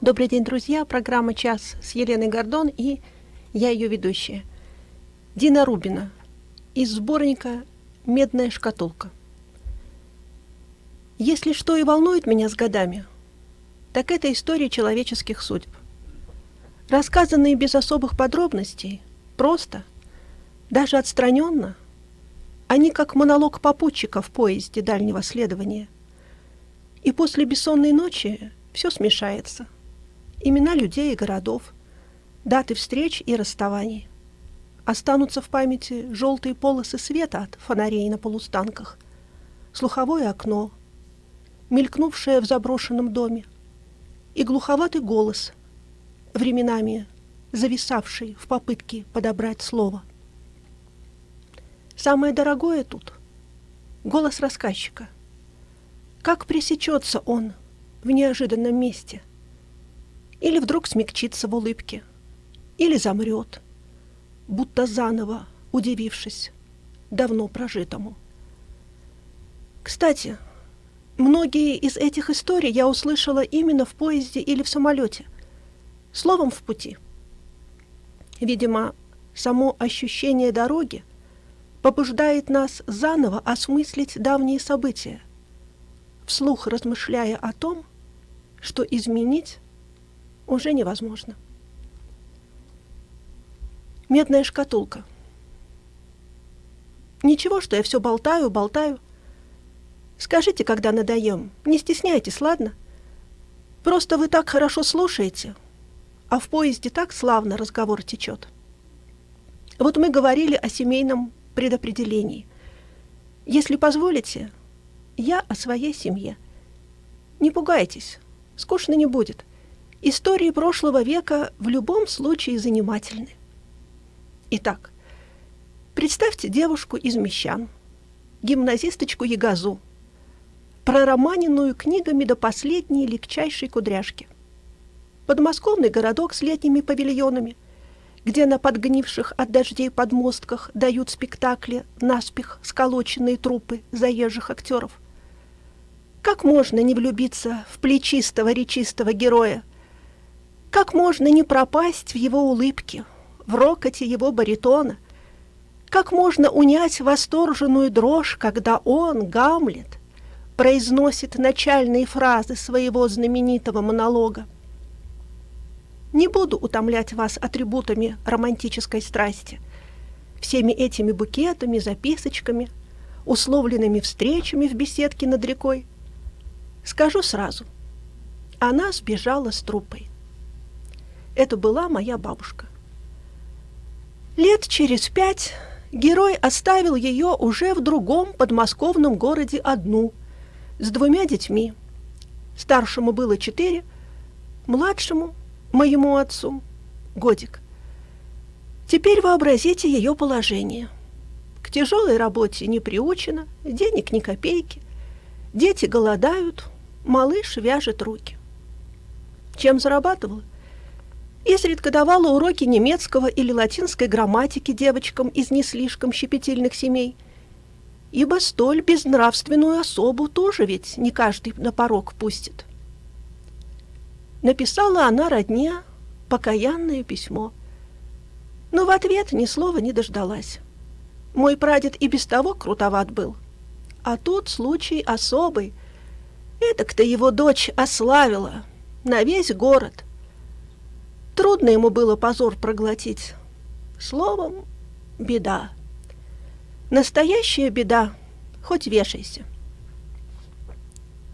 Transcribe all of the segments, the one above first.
Добрый день, друзья. Программа «Час» с Еленой Гордон и я ее ведущая. Дина Рубина из сборника «Медная шкатулка». Если что и волнует меня с годами, так это история человеческих судеб. Рассказанные без особых подробностей, просто, даже отстраненно, они как монолог попутчика в поезде дальнего следования. И после бессонной ночи все смешается. Имена людей и городов, даты встреч и расставаний. Останутся в памяти желтые полосы света от фонарей на полустанках, слуховое окно, мелькнувшее в заброшенном доме, и глуховатый голос, временами зависавший в попытке подобрать слово. Самое дорогое тут — голос рассказчика. Как пресечется он в неожиданном месте? Или вдруг смягчится в улыбке? Или замрет, будто заново удивившись давно прожитому? Кстати, многие из этих историй я услышала именно в поезде или в самолете, словом в пути. Видимо, само ощущение дороги побуждает нас заново осмыслить давние события, вслух размышляя о том, что изменить уже невозможно. Медная шкатулка. Ничего, что я все болтаю, болтаю. Скажите, когда надоем. Не стесняйтесь, ладно? Просто вы так хорошо слушаете, а в поезде так славно разговор течет. Вот мы говорили о семейном предопределении. Если позволите, я о своей семье. Не пугайтесь, скучно не будет. Истории прошлого века в любом случае занимательны. Итак, представьте девушку из Мещан, гимназисточку Ягазу, пророманенную книгами до последней легчайшей кудряшки. Подмосковный городок с летними павильонами – где на подгнивших от дождей подмостках дают спектакли наспех сколоченные трупы заезжих актеров. Как можно не влюбиться в плечистого речистого героя? Как можно не пропасть в его улыбке, в рокоте его баритона? Как можно унять восторженную дрожь, когда он, Гамлет, произносит начальные фразы своего знаменитого монолога? Не буду утомлять вас атрибутами романтической страсти, всеми этими букетами, записочками, условленными встречами в беседке над рекой. Скажу сразу, она сбежала с трупой. Это была моя бабушка. Лет через пять герой оставил ее уже в другом подмосковном городе одну, с двумя детьми. Старшему было четыре, младшему моему отцу годик. Теперь вообразите ее положение. К тяжелой работе не приучена, денег ни копейки. Дети голодают, малыш вяжет руки. Чем зарабатывала? Изредка давала уроки немецкого или латинской грамматики девочкам из не слишком щепетильных семей, ибо столь безнравственную особу тоже ведь не каждый на порог пустит. Написала она родне покаянное письмо. Но в ответ ни слова не дождалась. Мой прадед и без того крутоват был. А тут случай особый. Эдак-то его дочь ославила на весь город. Трудно ему было позор проглотить. Словом, беда. Настоящая беда, хоть вешайся.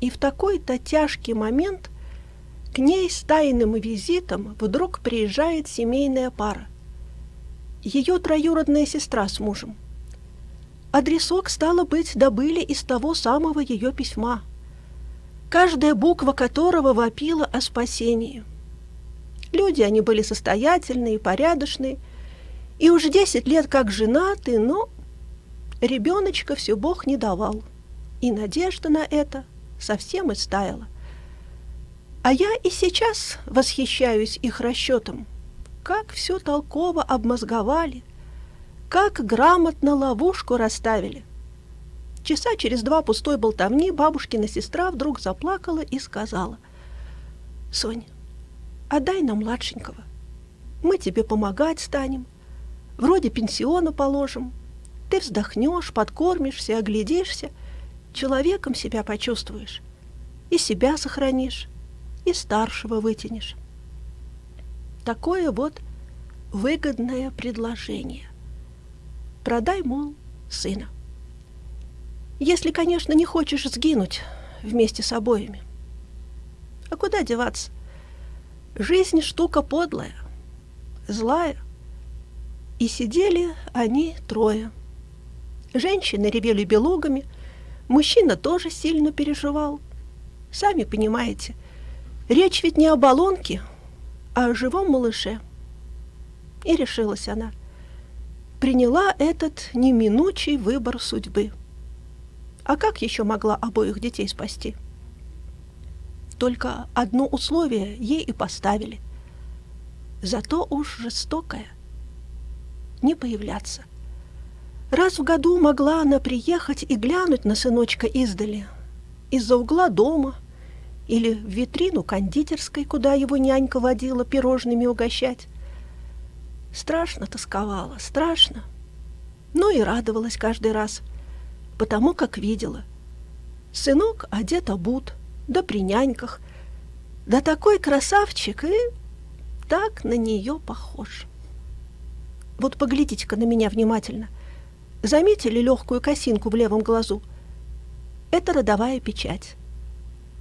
И в такой-то тяжкий момент – к ней с тайным визитом вдруг приезжает семейная пара. Ее троюродная сестра с мужем. Адресок, стало быть, добыли из того самого ее письма, каждая буква которого вопила о спасении. Люди они были состоятельные, порядочные, и уж десять лет как женаты, но ребеночка все Бог не давал, и надежда на это совсем истаяла. А я и сейчас восхищаюсь их расчетом. Как все толково обмозговали, как грамотно ловушку расставили. Часа через два пустой болтовни бабушкина сестра вдруг заплакала и сказала, «Сонь, отдай нам младшенького. Мы тебе помогать станем, вроде пенсиона положим. Ты вздохнешь, подкормишься, оглядишься, человеком себя почувствуешь, и себя сохранишь, и старшего вытянешь. Такое вот выгодное предложение. Продай, мол, сына. Если, конечно, не хочешь сгинуть вместе с обоими. А куда деваться? Жизнь штука подлая, злая. И сидели они трое. Женщины ревели белугами, мужчина тоже сильно переживал. Сами понимаете, речь ведь не о баллонке, а о живом малыше. И решилась она. Приняла этот неминучий выбор судьбы. А как еще могла обоих детей спасти? Только одно условие ей и поставили. Зато уж жестокое. Не появляться. Раз в году могла она приехать и глянуть на сыночка издали, из-за угла дома или в витрину кондитерской, куда его нянька водила пирожными угощать. Страшно тосковала, страшно. Но и радовалась каждый раз – потому как видела. Сынок одет обут, да при няньках, да такой красавчик и так на нее похож. Вот поглядите-ка на меня внимательно. Заметили легкую косинку в левом глазу? Это родовая печать.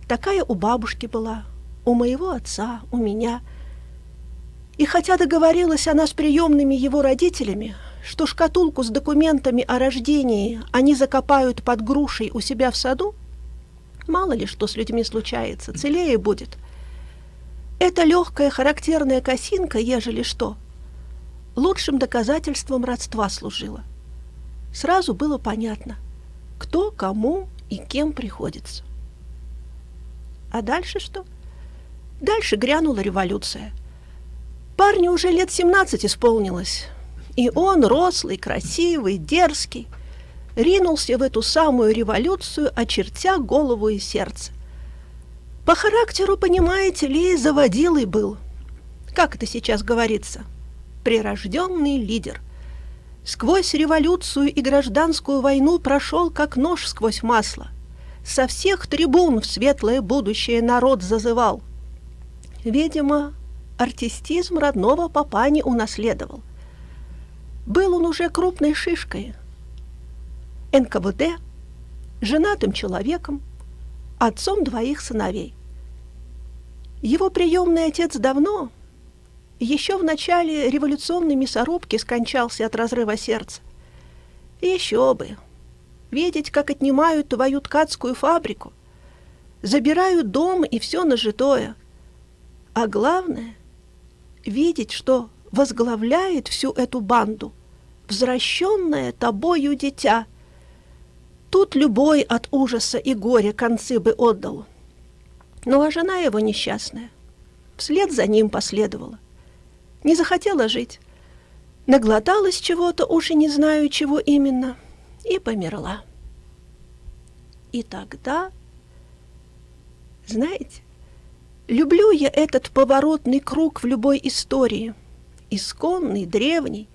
Такая у бабушки была, у моего отца, у меня. И хотя договорилась она с приемными его родителями, что шкатулку с документами о рождении они закопают под грушей у себя в саду, мало ли что с людьми случается, целее будет. Эта легкая характерная косинка, ежели что, лучшим доказательством родства служила. Сразу было понятно, кто кому и кем приходится. А дальше что? Дальше грянула революция. Парню уже лет 17 исполнилось, и он, рослый, красивый, дерзкий, ринулся в эту самую революцию, очертя голову и сердце. По характеру, понимаете ли, заводилый был. Как это сейчас говорится? Прирожденный лидер. Сквозь революцию и гражданскую войну прошел, как нож сквозь масло. Со всех трибун в светлое будущее народ зазывал. Видимо, артистизм родного папа не унаследовал – был он уже крупной шишкой. НКВД, женатым человеком, отцом двоих сыновей. Его приемный отец давно, еще в начале революционной мясорубки скончался от разрыва сердца. Еще бы! Видеть, как отнимают твою ткацкую фабрику, забирают дом и все нажитое. А главное — видеть, что возглавляет всю эту банду возвращенное тобою дитя. Тут любой от ужаса и горя концы бы отдал. Ну а жена его несчастная вслед за ним последовала. Не захотела жить, наглоталась чего-то, уж и не знаю, чего именно, и померла. И тогда, знаете, люблю я этот поворотный круг в любой истории – исконный, древний,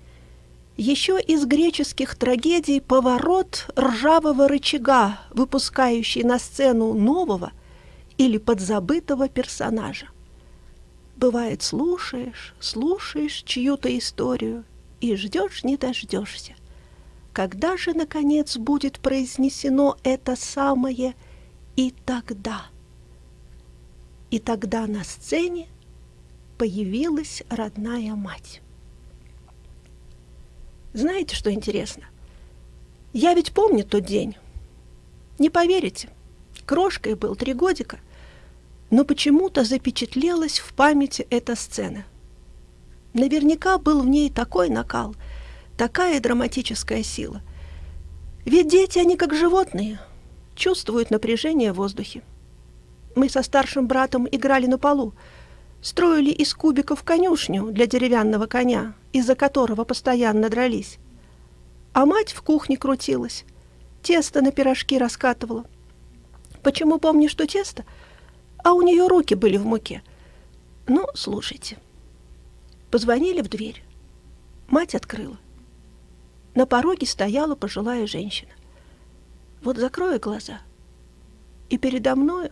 еще из греческих трагедий поворот ржавого рычага, выпускающий на сцену нового или подзабытого персонажа. Бывает, слушаешь, слушаешь чью-то историю и ждешь, не дождешься. Когда же, наконец, будет произнесено это самое «и тогда»? И тогда на сцене – появилась родная мать. Знаете, что интересно? Я ведь помню тот день. Не поверите, крошкой был три годика, но почему-то запечатлелась в памяти эта сцена. Наверняка был в ней такой накал, такая драматическая сила. Ведь дети, они как животные, чувствуют напряжение в воздухе. Мы со старшим братом играли на полу, строили из кубиков конюшню для деревянного коня, из-за которого постоянно дрались. А мать в кухне крутилась, тесто на пирожки раскатывала. Почему помню, что тесто? А у нее руки были в муке. Ну, слушайте. Позвонили в дверь. Мать открыла. На пороге стояла пожилая женщина. Вот закрою глаза, и передо мною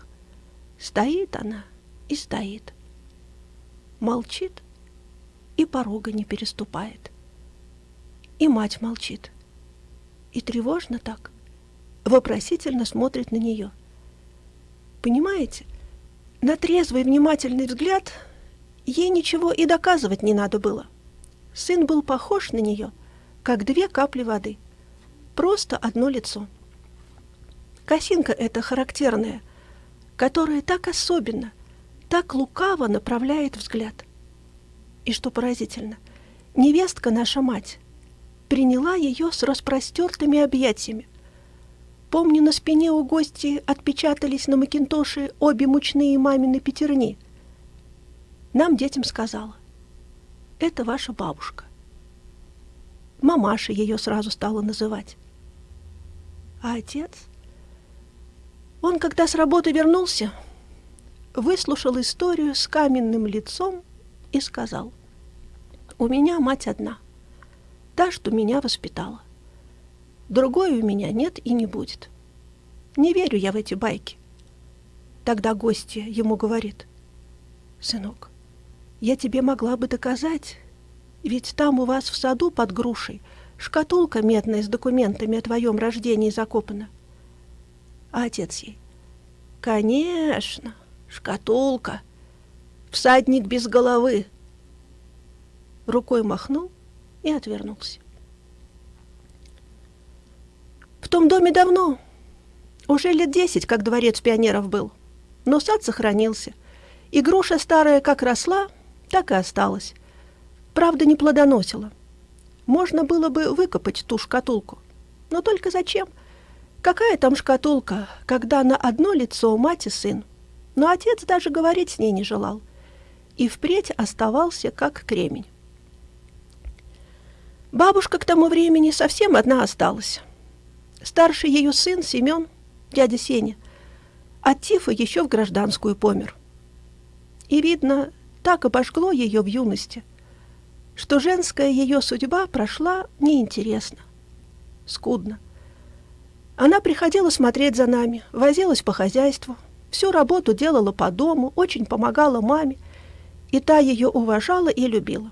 стоит она и стоит. Молчит и порога не переступает. И мать молчит. И тревожно так, вопросительно смотрит на нее. Понимаете, на трезвый внимательный взгляд ей ничего и доказывать не надо было. Сын был похож на нее, как две капли воды. Просто одно лицо. Косинка эта характерная, которая так особенно, так лукаво направляет взгляд. И что поразительно, невестка наша мать приняла ее с распростертыми объятиями. Помню, на спине у гости отпечатались на макинтоше обе мучные мамины пятерни. Нам, детям, сказала, это ваша бабушка. Мамаша ее сразу стала называть. А отец? Он, когда с работы вернулся, выслушал историю с каменным лицом и сказал, «У меня мать одна, та, что меня воспитала. Другой у меня нет и не будет. Не верю я в эти байки». Тогда гостья ему говорит, «Сынок, я тебе могла бы доказать, ведь там у вас в саду под грушей шкатулка медная с документами о твоем рождении закопана». А отец ей, «Конечно, шкатулка, всадник без головы». Рукой махнул и отвернулся. В том доме давно, уже лет десять, как дворец пионеров был, но сад сохранился, и груша старая как росла, так и осталась. Правда, не плодоносила. Можно было бы выкопать ту шкатулку, но только зачем? Какая там шкатулка, когда на одно лицо мать и сын? Но отец даже говорить с ней не желал. И впредь оставался как кремень. Бабушка к тому времени совсем одна осталась. Старший ее сын Семен, дядя Сеня, от тифа еще в гражданскую помер. И, видно, так обожгло ее в юности, что женская ее судьба прошла неинтересно, скудно. Она приходила смотреть за нами, возилась по хозяйству, всю работу делала по дому, очень помогала маме, и та ее уважала и любила.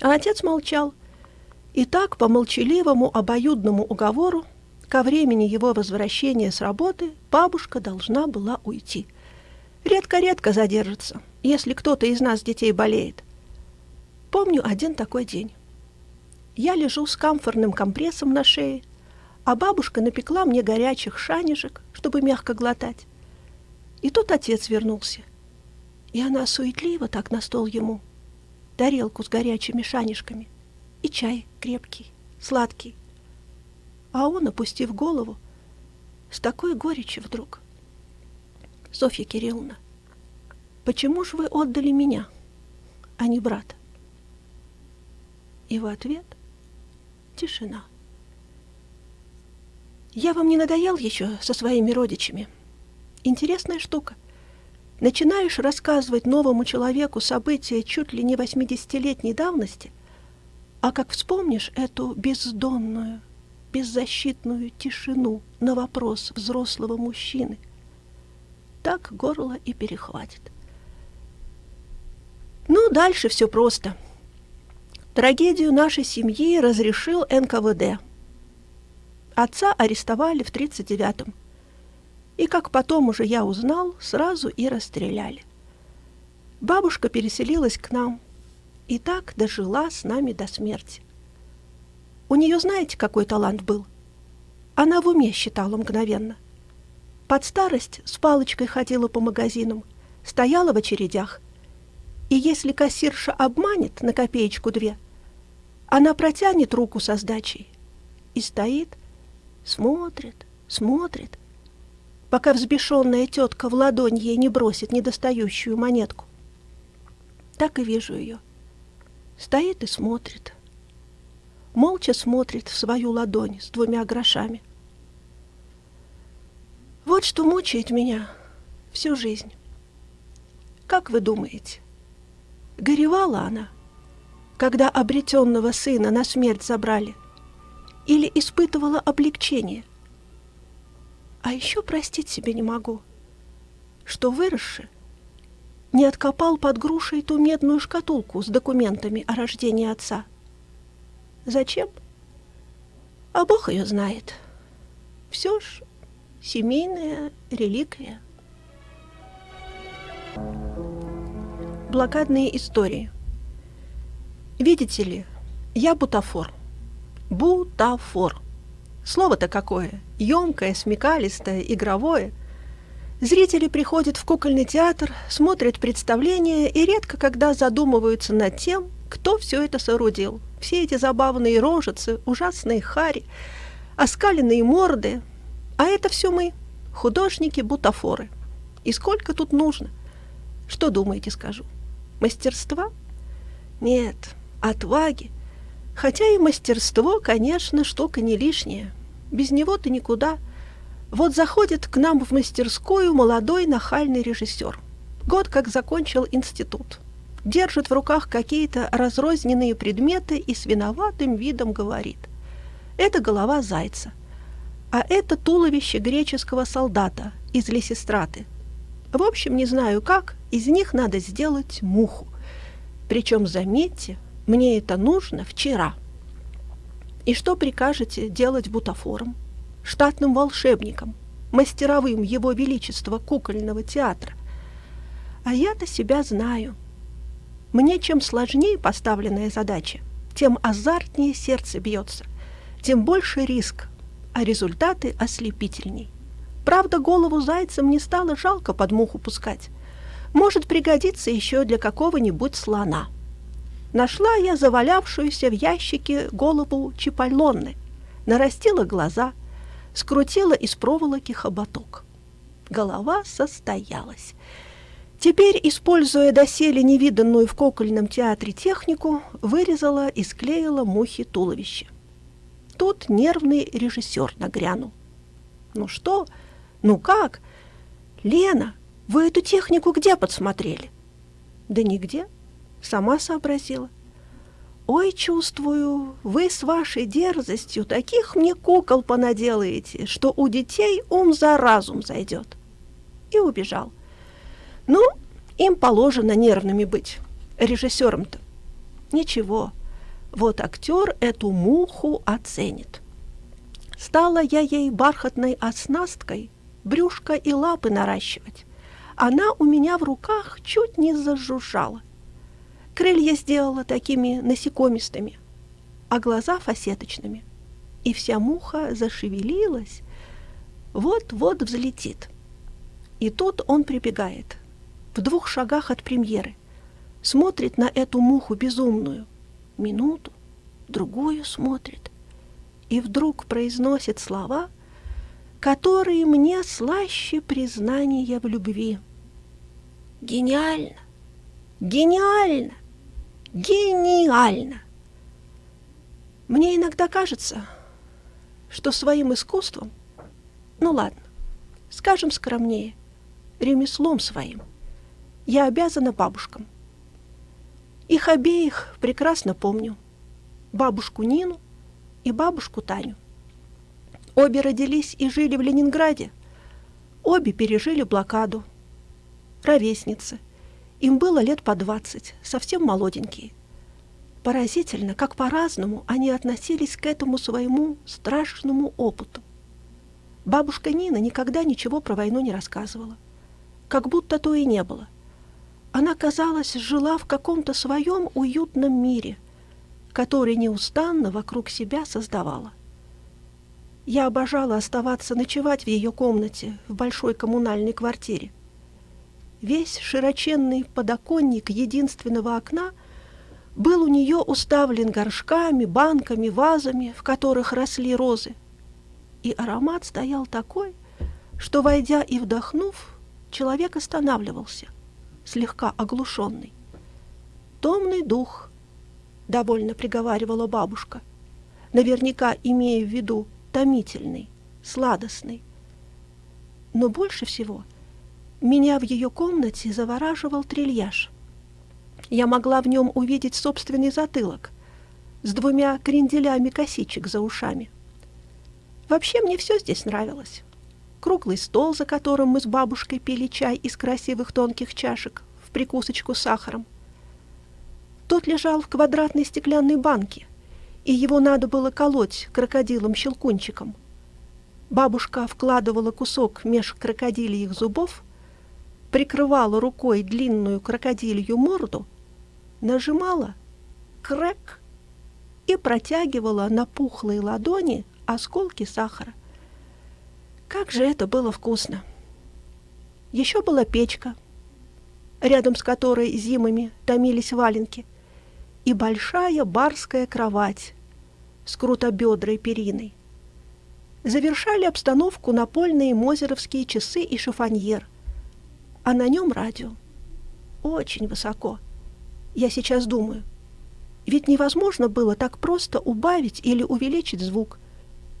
А отец молчал, и так по молчаливому обоюдному уговору ко времени его возвращения с работы бабушка должна была уйти. Редко-редко задержится, если кто-то из нас детей болеет. Помню один такой день. Я лежу с камфорным компрессом на шее, а бабушка напекла мне горячих шанежек, чтобы мягко глотать. И тут отец вернулся. И она суетливо так на стол ему. Тарелку с горячими шанежками. И чай крепкий, сладкий. А он, опустив голову, с такой горечью вдруг. «Софья Кирилловна, почему же вы отдали меня, а не брата?» И в ответ тишина. Я вам не надоел еще со своими родичами? Интересная штука. Начинаешь рассказывать новому человеку события чуть ли не 80-летней давности, а как вспомнишь эту бездонную, беззащитную тишину на вопрос взрослого мужчины, так горло и перехватит. Ну, дальше все просто. Трагедию нашей семьи разрешил НКВД – Отца арестовали в 39-м. И, как потом уже я узнал, сразу и расстреляли. Бабушка переселилась к нам и так дожила с нами до смерти. У нее знаете, какой талант был? Она в уме считала мгновенно. Под старость с палочкой ходила по магазинам, стояла в очередях. И если кассирша обманет на копеечку-две, она протянет руку со сдачей и стоит, Смотрит, смотрит, пока взбешенная тетка в ладонь ей не бросит недостающую монетку. Так и вижу ее. Стоит и смотрит. Молча смотрит в свою ладонь с двумя грошами. Вот что мучает меня всю жизнь. Как вы думаете, горевала она, когда обретенного сына на смерть забрали? Или испытывала облегчение? А еще простить себе не могу, что выросши не откопал под грушей ту медную шкатулку с документами о рождении отца. Зачем? А Бог ее знает. Все ж семейная реликвия. Блокадные истории. Видите ли, я бутафор. Бутафор. Слово-то какое? Емкое, смекалистое, игровое. Зрители приходят в кукольный театр, смотрят представления и редко когда задумываются над тем, кто все это соорудил. Все эти забавные рожицы, ужасные хари, оскаленные морды. А это все мы, художники-бутафоры. И сколько тут нужно? Что думаете, скажу? Мастерства? Нет, отваги. Хотя и мастерство, конечно, штука не лишняя. Без него ты никуда. Вот заходит к нам в мастерскую молодой нахальный режиссер. Год как закончил институт держит в руках какие-то разрозненные предметы и с виноватым видом говорит. Это голова зайца, а это туловище греческого солдата из Лесистраты. В общем, не знаю как, из них надо сделать муху. Причем, заметьте, мне это нужно вчера. И что прикажете делать бутафором, штатным волшебником, мастеровым его величества кукольного театра? А я-то себя знаю – мне чем сложнее поставленная задача, тем азартнее сердце бьется, тем больше риск, а результаты ослепительней. Правда, голову зайца мне стало жалко под муху пускать. Может пригодиться еще для какого-нибудь слона. Нашла я завалявшуюся в ящике голову Чипаллоны, нарастила глаза, скрутила из проволоки хоботок. Голова состоялась. Теперь, используя доселе невиданную в кукольном театре технику, вырезала и склеила мухи туловище. Тут нервный режиссер нагрянул. «Ну что? Ну как? Лена, вы эту технику где подсмотрели?» «Да нигде. Сама сообразила. Ой, чувствую, вы с вашей дерзостью таких мне кукол понаделаете, что у детей ум за разум зайдет». И убежал. Ну, им положено нервными быть, режиссером-то. Ничего, вот актер эту муху оценит. Стала я ей бархатной оснасткой брюшко и лапы наращивать. Она у меня в руках чуть не зажужжала. Крылья сделала такими насекомистыми, а глаза фасеточными. И вся муха зашевелилась, вот-вот взлетит. И тут он прибегает – в двух шагах от премьеры, смотрит на эту муху безумную, минуту, другую смотрит, и вдруг произносит слова, которые мне слаще признания в любви. Гениально! Гениально! Гениально! Мне иногда кажется, что своим искусством, ну ладно, скажем скромнее, ремеслом своим – я обязана бабушкам. Их обеих прекрасно помню. Бабушку Нину и бабушку Таню. Обе родились и жили в Ленинграде. Обе пережили блокаду. Ровесницы. Им было лет по двадцать, совсем молоденькие. Поразительно, как по-разному они относились к этому своему страшному опыту. Бабушка Нина никогда ничего про войну не рассказывала. Как будто то и не было. Она, казалось, жила в каком-то своем уютном мире, который неустанно вокруг себя создавала. Я обожала оставаться ночевать в ее комнате в большой коммунальной квартире. Весь широченный подоконник единственного окна был у нее уставлен горшками, банками, вазами, в которых росли розы. И аромат стоял такой, что, войдя и вдохнув, человек останавливался – слегка оглушенный. «Томный дух», — довольно приговаривала бабушка, наверняка имея в виду томительный, сладостный. Но больше всего Меня в ее комнате завораживал трильяж. Я могла в нем увидеть собственный затылок с двумя кренделями косичек за ушами. Вообще мне все здесь нравилось. Круглый стол, за которым мы с бабушкой пили чай из красивых тонких чашек в прикусочку с сахаром. Тот лежал в квадратной стеклянной банке, и его надо было колоть крокодилом-щелкунчиком. Бабушка вкладывала кусок меж крокодильих зубов, прикрывала рукой длинную крокодилью морду, нажимала «крэк» и протягивала на пухлые ладони осколки сахара. Как же это было вкусно! Еще была печка, рядом с которой зимами томились валенки, и большая барская кровать с крутобедрой периной. Завершали обстановку напольные мозеровские часы и шифоньер, а на нем радио. Очень высоко. Я сейчас думаю, ведь невозможно было так просто убавить или увеличить звук,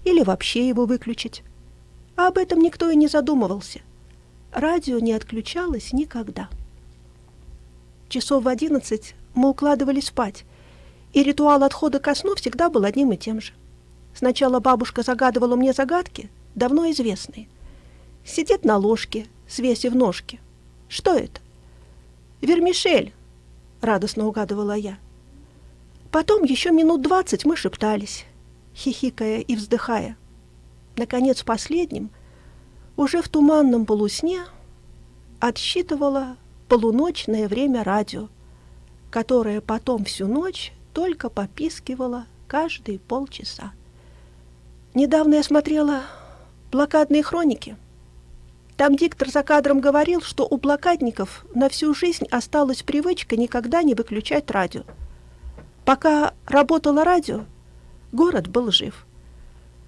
или вообще его выключить. А об этом никто и не задумывался. Радио не отключалось никогда. Часов в одиннадцать мы укладывались спать, и ритуал отхода ко сну всегда был одним и тем же. Сначала бабушка загадывала мне загадки, давно известные. Сидит на ложке, свесив ножки. Что это? Вермишель, радостно угадывала я. Потом еще минут двадцать мы шептались, хихикая и вздыхая. Наконец, последним, уже в туманном полусне, отсчитывала полуночное время радио, которое потом всю ночь только попискивало каждые полчаса. Недавно я смотрела блокадные хроники. Там диктор за кадром говорил, что у блокадников на всю жизнь осталась привычка никогда не выключать радио. Пока работало радио, город был жив.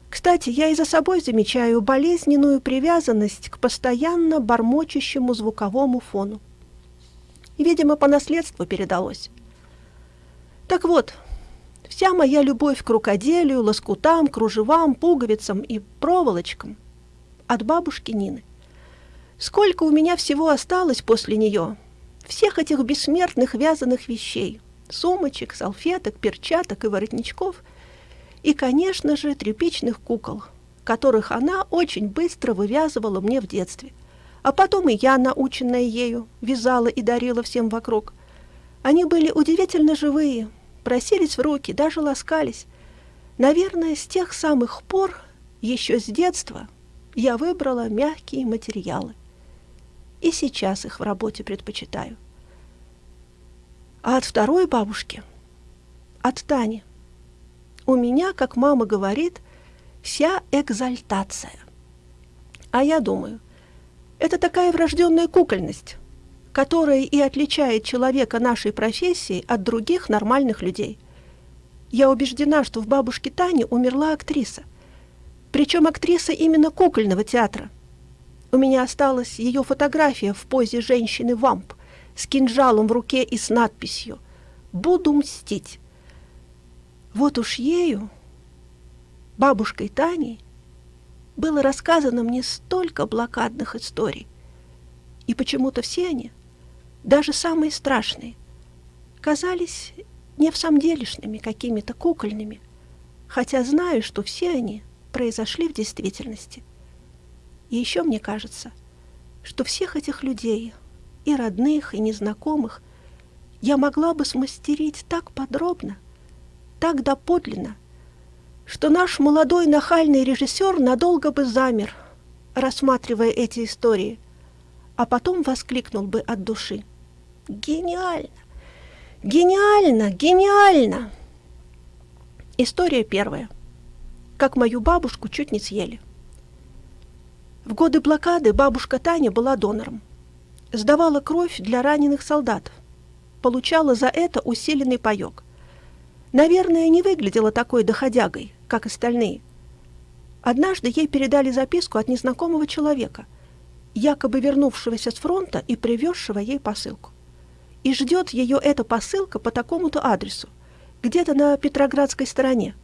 Кстати, я и за собой замечаю болезненную привязанность к постоянно бормочущему звуковому фону. Видимо, по наследству передалось. Так вот, вся моя любовь к рукоделию, лоскутам, кружевам, пуговицам и проволочкам от бабушки Нины. Сколько у меня всего осталось после нее, всех этих бессмертных вязаных вещей, сумочек, салфеток, перчаток и воротничков, и, конечно же, тряпичных кукол, которых она очень быстро вывязывала мне в детстве. А потом и я, наученная ею, вязала и дарила всем вокруг. Они были удивительно живые, просились в руки, даже ласкались. Наверное, с тех самых пор, еще с детства, я выбрала мягкие материалы. И сейчас их в работе предпочитаю. А от второй бабушки, от Тани, у меня, как мама говорит, вся экзальтация. А я думаю, это такая врожденная кукольность, которая и отличает человека нашей профессии от других нормальных людей. Я убеждена, что в бабушке Тане умерла актриса. Причем актриса именно кукольного театра. У меня осталась ее фотография в позе женщины-вамп – с кинжалом в руке и с надписью «Буду мстить». Вот уж ею, бабушкой Таней, было рассказано мне столько блокадных историй. И почему-то все они, даже самые страшные, казались не в самом делешными, какими-то кукольными, хотя знаю, что все они произошли в действительности. И еще мне кажется, что всех этих людей – и родных, и незнакомых, я могла бы смастерить так подробно, так доподлинно, что наш молодой нахальный режиссер надолго бы замер, рассматривая эти истории, а потом воскликнул бы от души. «Гениально! Гениально! Гениально!» История первая. Как мою бабушку чуть не съели. В годы блокады бабушка Таня была донором сдавала кровь для раненых солдат, получала за это усиленный паёк. Наверное, не выглядела такой доходягой, как остальные. Однажды ей передали записку от незнакомого человека, якобы вернувшегося с фронта и привезшего ей посылку. И ждет ее эта посылка по такому-то адресу, где-то на Петроградской стороне.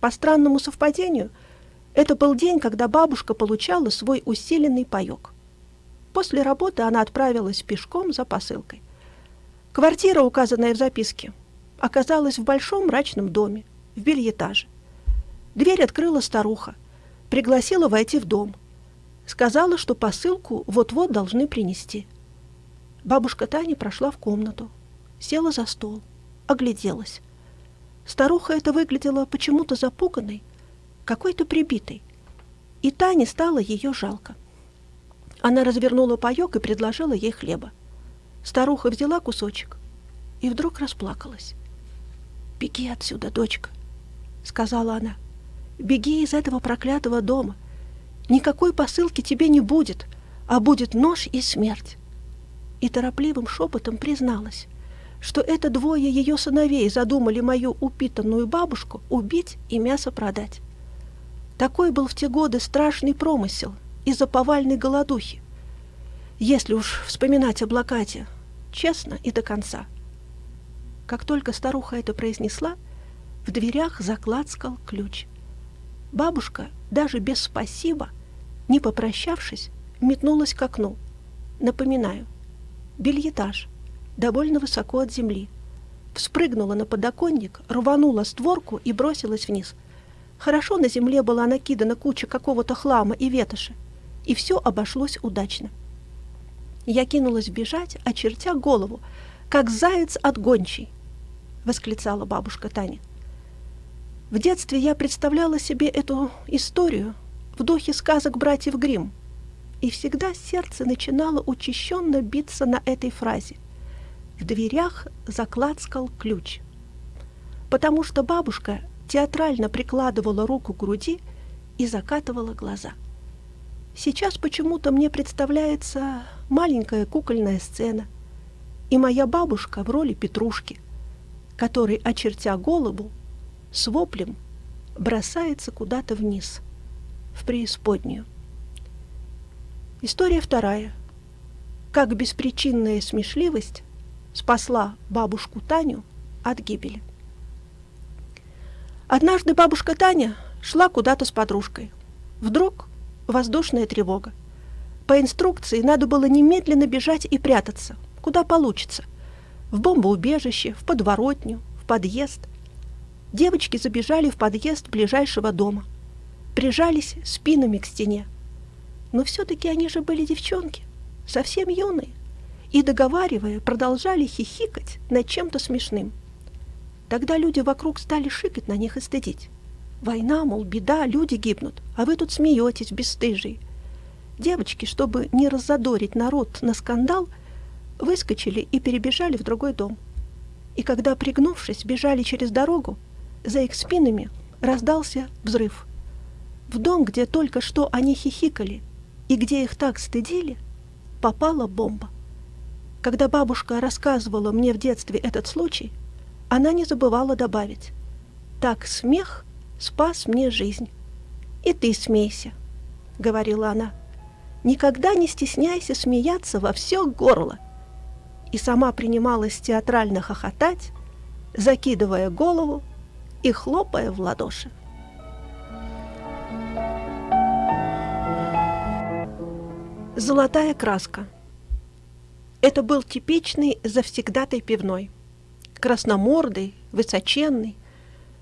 По странному совпадению, это был день, когда бабушка получала свой усиленный паёк. После работы она отправилась пешком за посылкой. Квартира, указанная в записке, оказалась в большом мрачном доме, в бельетаже. Дверь открыла старуха, пригласила войти в дом. Сказала, что посылку вот-вот должны принести. Бабушка Таня прошла в комнату, села за стол, огляделась. Старуха эта выглядела почему-то запуганной, какой-то прибитой, и Тане стало ее жалко. Она развернула паёк и предложила ей хлеба. Старуха взяла кусочек и вдруг расплакалась. «Беги отсюда, дочка», — сказала она. «Беги из этого проклятого дома. Никакой посылки тебе не будет, а будет нож и смерть». И торопливым шепотом призналась, что это двое ее сыновей задумали мою упитанную бабушку убить и мясо продать. Такой был в те годы страшный промысел из-за повальной голодухи. Если уж вспоминать о блокаде, честно и до конца. Как только старуха это произнесла, в дверях заклацкал ключ. Бабушка, даже без «спасибо», не попрощавшись, метнулась к окну. Напоминаю, бельетаж, довольно высоко от земли. Вспрыгнула на подоконник, рванула створку и бросилась вниз — Хорошо на земле была накидана куча какого-то хлама и ветоши, и все обошлось удачно. Я кинулась бежать, очертя голову, как заяц от гончей, — восклицала бабушка Таня. В детстве я представляла себе эту историю в духе сказок братьев Гримм, и всегда сердце начинало учащенно биться на этой фразе. В дверях заклацкал ключ. Потому что бабушка театрально прикладывала руку к груди и закатывала глаза. Сейчас почему-то мне представляется маленькая кукольная сцена, и моя бабушка в роли Петрушки, который, очертя голову, с воплем бросается куда-то вниз, в преисподнюю. История вторая. Как беспричинная смешливость спасла бабушку Таню от гибели. Однажды бабушка Таня шла куда-то с подружкой. Вдруг воздушная тревога. По инструкции надо было немедленно бежать и прятаться, куда получится. В бомбоубежище, в подворотню, в подъезд. Девочки забежали в подъезд ближайшего дома. Прижались спинами к стене. Но все-таки они же были девчонки, совсем юные. И, договаривая, продолжали хихикать над чем-то смешным. Тогда люди вокруг стали шикать на них и стыдить. Война, мол, беда, люди гибнут, а вы тут смеетесь, бесстыжие. Девочки, чтобы не раззадорить народ на скандал, выскочили и перебежали в другой дом. И когда, пригнувшись, бежали через дорогу, за их спинами раздался взрыв. В дом, где только что они хихикали и где их так стыдили, попала бомба. Когда бабушка рассказывала мне в детстве этот случай, она не забывала добавить. «Так смех спас мне жизнь. И ты смейся», — говорила она. «Никогда не стесняйся смеяться во все горло». И сама принималась театрально хохотать, закидывая голову и хлопая в ладоши. Золотая краска. Это был типичный завсегдатай пивной — красномордый, высоченный,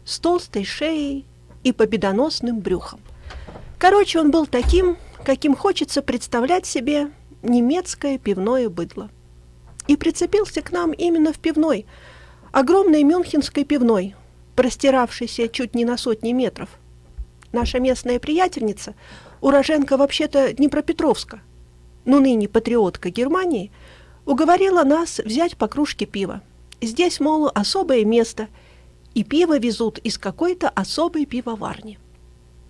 с толстой шеей и победоносным брюхом. Короче, он был таким, каким хочется представлять себе немецкое пивное быдло. И прицепился к нам именно в пивной, огромной мюнхенской пивной, простиравшейся чуть не на сотни метров. Наша местная приятельница, уроженка вообще-то Днепропетровска, но ныне патриотка Германии, уговорила нас взять по кружке пива. Здесь, мол, особое место, и пиво везут из какой-то особой пивоварни.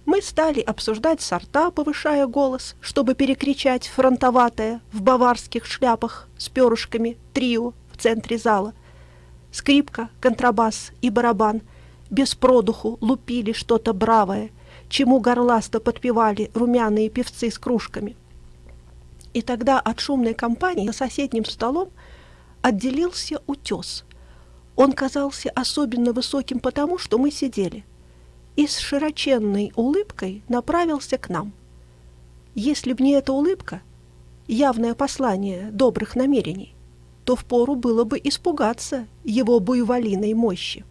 Мы стали обсуждать сорта, повышая голос, чтобы перекричать фронтоватое в баварских шляпах с перышками трио в центре зала. Скрипка, контрабас и барабан без продуху лупили что-то бравое, чему горласто подпевали румяные певцы с кружками. И тогда от шумной компании за соседним столом отделился утес. Он казался особенно высоким потому, что мы сидели, и с широченной улыбкой направился к нам. Если б не эта улыбка, явное послание добрых намерений, то впору было бы испугаться его буйволиной мощи.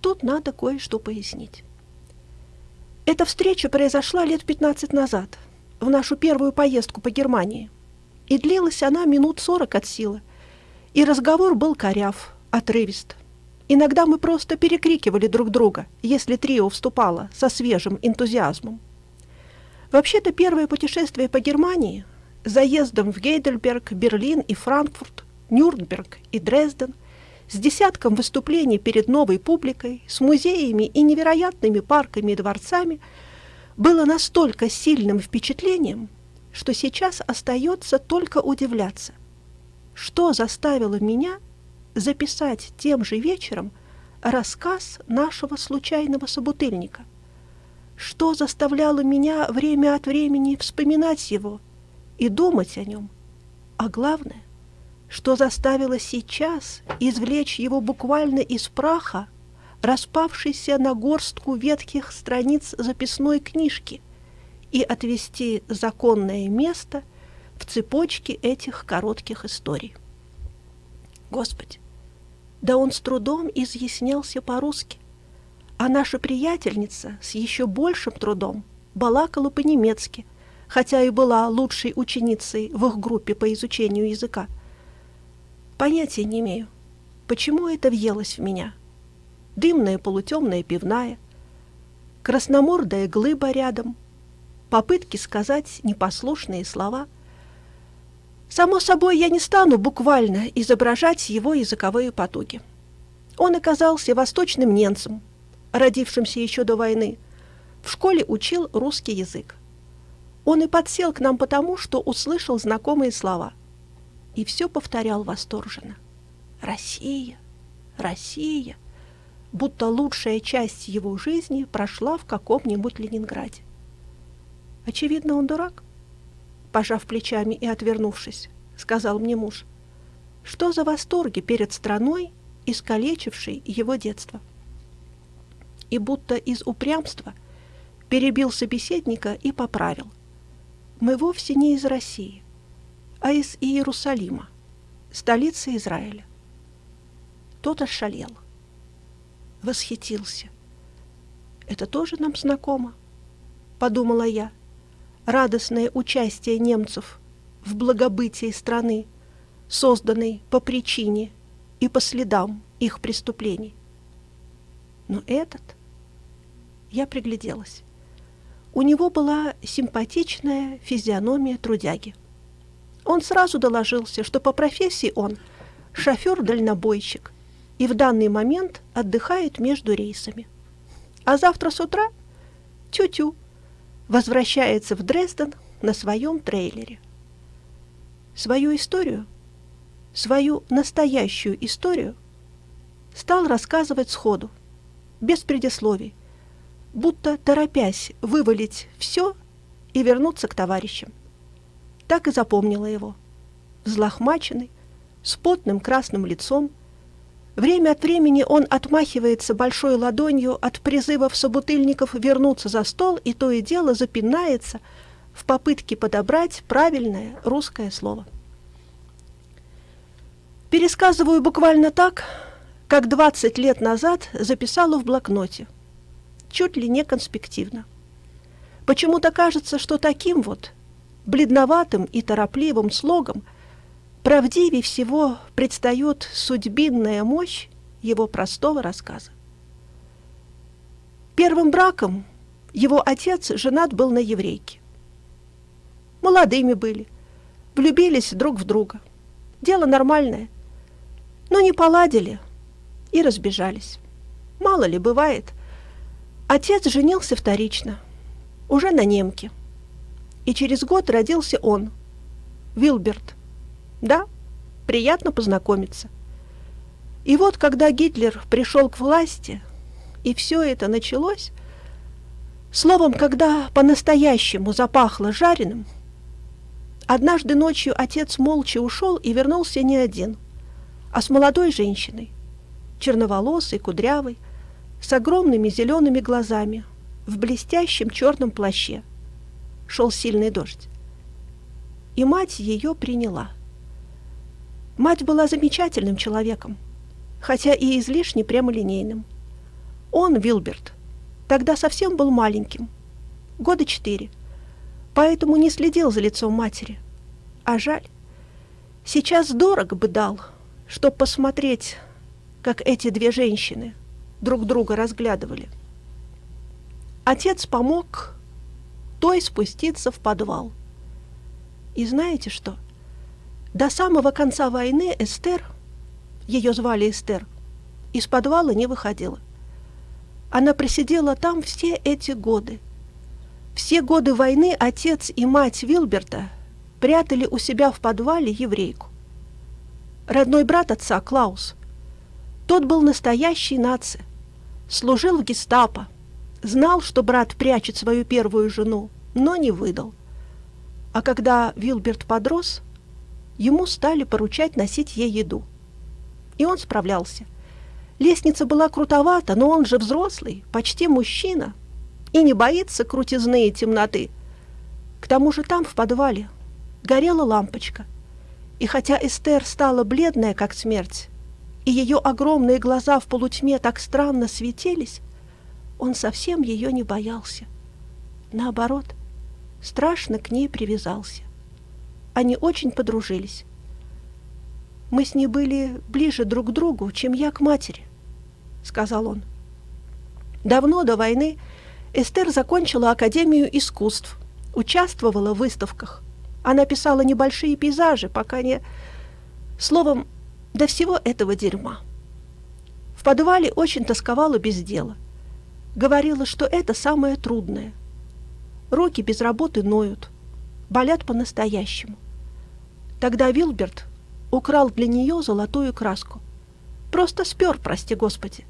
Тут надо кое-что пояснить. Эта встреча произошла лет 15 назад, в нашу первую поездку по Германии. И длилась она минут 40 от силы. И разговор был коряв, отрывист. Иногда мы просто перекрикивали друг друга, если трио вступало со свежим энтузиазмом. Вообще-то первое путешествие по Германии, заездом в Гейдельберг, Берлин и Франкфурт, Нюрнберг и Дрезден, с десятком выступлений перед новой публикой, с музеями и невероятными парками и дворцами, было настолько сильным впечатлением, что сейчас остается только удивляться, что заставило меня записать тем же вечером рассказ нашего случайного собутыльника, что заставляло меня время от времени вспоминать его и думать о нем, а главное, что заставило сейчас извлечь его буквально из праха, распавшейся на горстку ветхих страниц записной книжки, и отвести законное место в цепочке этих коротких историй. Господи, да он с трудом изъяснялся по-русски, а наша приятельница с еще большим трудом балакала по-немецки, хотя и была лучшей ученицей в их группе по изучению языка – Понятия не имею, почему это въелось в меня. Дымная полутемная пивная, красномордая глыба рядом, попытки сказать непослушные слова. Само собой, я не стану буквально изображать его языковые потуги. Он оказался восточным немцем, родившимся еще до войны. В школе учил русский язык. Он и подсел к нам потому, что услышал знакомые слова – и все повторял восторженно. «Россия! Россия!» будто лучшая часть его жизни прошла в каком-нибудь Ленинграде. Очевидно, он дурак. Пожав плечами и отвернувшись, сказал мне муж, что за восторги перед страной, искалечившей его детство. И будто из упрямства перебил собеседника и поправил. Мы вовсе не из России а из Иерусалима, столицы Израиля. Тот ошалел, восхитился. Это тоже нам знакомо, подумала я. Радостное участие немцев в благобытии страны, созданной по причине и по следам их преступлений. Но этот... Я пригляделась. У него была симпатичная физиономия трудяги. Он сразу доложился, что по профессии он шофер-дальнобойщик и в данный момент отдыхает между рейсами. А завтра с утра тю-тю возвращается в Дрезден на своем трейлере. Свою историю, свою настоящую историю стал рассказывать сходу, без предисловий, будто торопясь вывалить все и вернуться к товарищам так и запомнила его. Взлохмаченный, с потным красным лицом. Время от времени он отмахивается большой ладонью от призывов собутыльников вернуться за стол и то и дело запинается в попытке подобрать правильное русское слово. Пересказываю буквально так, как 20 лет назад записала в блокноте, чуть ли не конспективно. Почему-то кажется, что таким вот бледноватым и торопливым слогом, правдивее всего предстает судьбинная мощь его простого рассказа. Первым браком его отец женат был на еврейке. Молодыми были, влюбились друг в друга. Дело нормальное, но не поладили и разбежались. Мало ли, бывает. Отец женился вторично, уже на немке – и через год родился он, Вилберт. Да, приятно познакомиться. И вот, когда Гитлер пришел к власти, и все это началось, словом, когда по-настоящему запахло жареным, однажды ночью отец молча ушел и вернулся не один, а с молодой женщиной, черноволосой, кудрявой, с огромными зелеными глазами, в блестящем черном плаще – шел сильный дождь. и мать ее приняла. Мать была замечательным человеком, хотя и излишне прямолинейным. Он, Вилберт, тогда совсем был маленьким, года четыре, поэтому не следил за лицом матери. А жаль, сейчас дорого бы дал, чтоб посмотреть, как эти две женщины друг друга разглядывали. Отец помог той спуститься в подвал. И знаете что? До самого конца войны Эстер, ее звали Эстер, из подвала не выходила. Она просидела там все эти годы. Все годы войны отец и мать Вилберта прятали у себя в подвале еврейку. Родной брат отца, Клаус, тот был настоящий нация, служил в гестапо, Знал, что брат прячет свою первую жену, но не выдал. А когда Вилберт подрос, ему стали поручать носить ей еду. И он справлялся. Лестница была крутовата, но он же взрослый, почти мужчина, и не боится крутизны и темноты. К тому же там, в подвале, горела лампочка. И хотя Эстер стала бледная, как смерть, и ее огромные глаза в полутьме так странно светились, он совсем ее не боялся. Наоборот, страшно к ней привязался. Они очень подружились. «Мы с ней были ближе друг к другу, чем я к матери», — сказал он. Давно до войны Эстер закончила Академию искусств, участвовала в выставках. Она писала небольшие пейзажи, пока не... Словом, до всего этого дерьма. В подвале очень тосковала без дела — Говорила, что это самое трудное. Руки без работы ноют, болят по-настоящему. Тогда Вилберт украл для нее золотую краску. Просто спер, прости господи.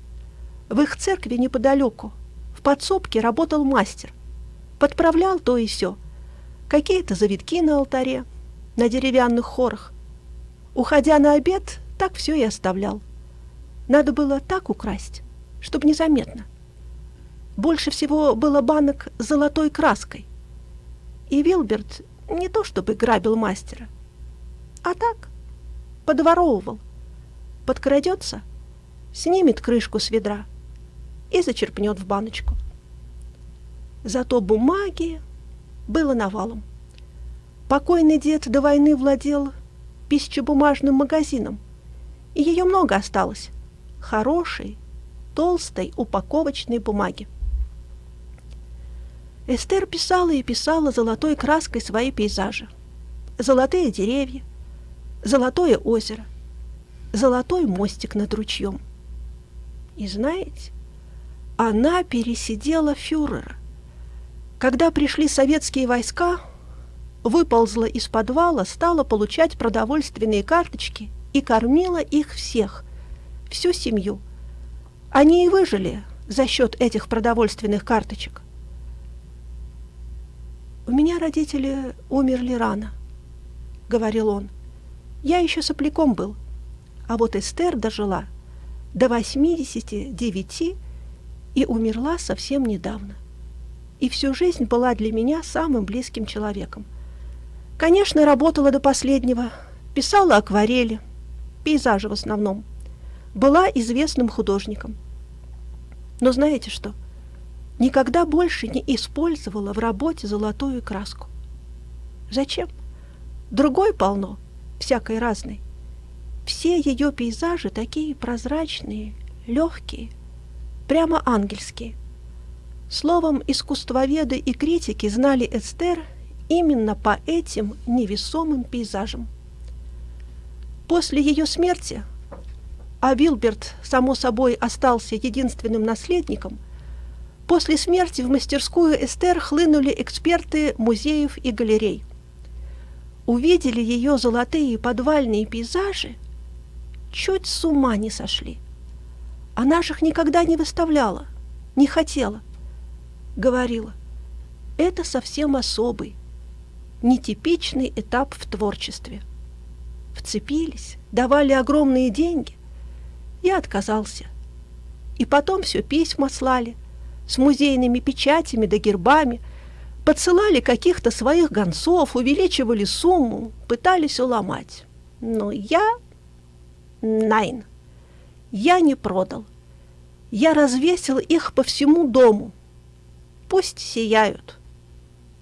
В их церкви неподалеку, в подсобке работал мастер. Подправлял то и все. Какие-то завитки на алтаре, на деревянных хорах. Уходя на обед, так все и оставлял. Надо было так украсть, чтобы незаметно. Больше всего было банок с золотой краской. И Вилберт не то чтобы грабил мастера, а так подворовывал. Подкрадется, снимет крышку с ведра и зачерпнет в баночку. Зато бумаги было навалом. Покойный дед до войны владел пищебумажным магазином, и ее много осталось. Хорошей, толстой упаковочной бумаги. Эстер писала и писала золотой краской свои пейзажи. Золотые деревья, золотое озеро, золотой мостик над ручьем. И знаете, она пересидела фюрера. Когда пришли советские войска, выползла из подвала, стала получать продовольственные карточки и кормила их всех, всю семью. Они и выжили за счет этих продовольственных карточек. «У меня родители умерли рано», — говорил он. «Я еще сопляком был, а вот Эстер дожила до 89 и умерла совсем недавно. И всю жизнь была для меня самым близким человеком. Конечно, работала до последнего, писала акварели, пейзажи в основном. Была известным художником. Но знаете что? Никогда больше не использовала в работе золотую краску. Зачем? Другой полно, всякой разной. Все ее пейзажи такие прозрачные, легкие, прямо ангельские. Словом, искусствоведы и критики знали Эстер именно по этим невесомым пейзажам. После ее смерти, а Вилберт, само собой, остался единственным наследником – После смерти в мастерскую Эстер хлынули эксперты музеев и галерей. Увидели ее золотые подвальные пейзажи, чуть с ума не сошли. Она же их никогда не выставляла, не хотела. Говорила, это совсем особый, нетипичный этап в творчестве. Вцепились, давали огромные деньги. Я отказался. И потом все письма слали, с музейными печатями да гербами, Подсылали каких-то своих гонцов, увеличивали сумму, пытались уломать. Но я... Найн. Я не продал. Я развесил их по всему дому. Пусть сияют.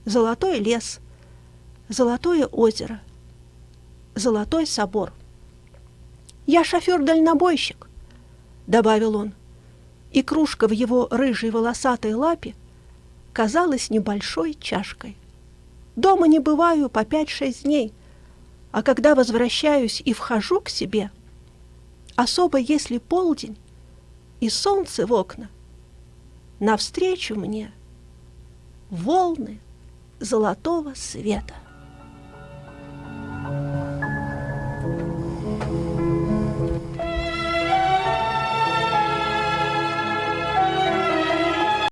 Золотой лес, золотое озеро, золотой собор. Я шофер-дальнобойщик, добавил он, и кружка в его рыжей волосатой лапе казалась небольшой чашкой. Дома не бываю по пять-шесть дней, а когда возвращаюсь и вхожу к себе, особо если полдень и солнце в окна, навстречу мне волны золотого света.